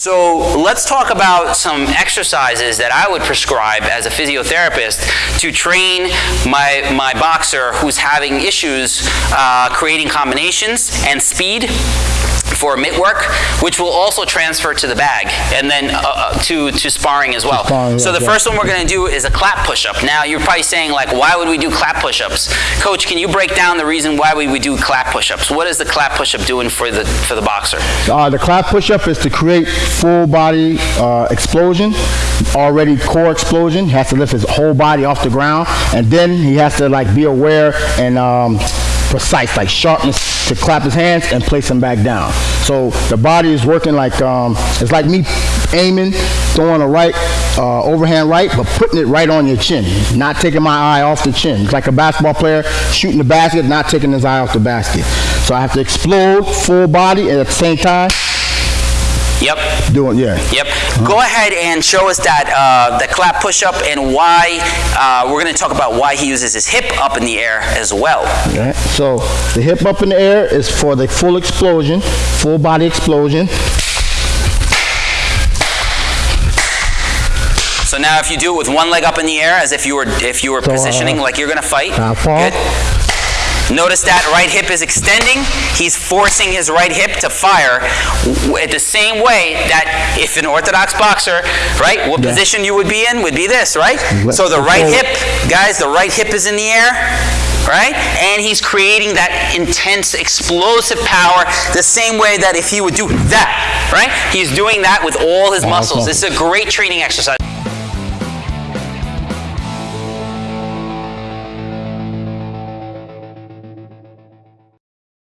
So let's talk about some exercises that I would prescribe as a physiotherapist to train my, my boxer who's having issues uh, creating combinations and speed for mitt work, which will also transfer to the bag and then uh, uh, to, to sparring as well. sparring, so yeah, the yeah. first one we're going to do is a clap push-up. Now you're probably saying like, why would we do clap push-ups? Coach, can you break down the reason why we would do clap push-ups? What is the clap push-up doing for the, for the boxer? Uh, the clap push-up is to create full body uh, explosion, already core explosion. He has to lift his whole body off the ground, and then he has to like be aware and um, precise, like sharpness to clap his hands and place them back down. So the body is working like um, it's like me aiming, throwing a right uh, overhand right, but putting it right on your chin, not taking my eye off the chin. It's like a basketball player shooting the basket, not taking his eye off the basket. So I have to explode full body at the same time Yep. doing yeah. Yep. Go ahead and show us that uh, the clap push-up and why. Uh, we're going to talk about why he uses his hip up in the air as well. Right. So the hip up in the air is for the full explosion, full body explosion. So now, if you do it with one leg up in the air, as if you were if you were So, uh, positioning like you're going to fight. Good. Notice that right hip is extending. He's forcing his right hip to fire at the same way that if an orthodox boxer, right, what Yeah. position you would be in would be this, right? Let's So the right hip, guys, the right hip is in the air, right? And he's creating that intense explosive power the same way that if he would do that, right? He's doing that with all his muscles. muscles. This is a great training exercise.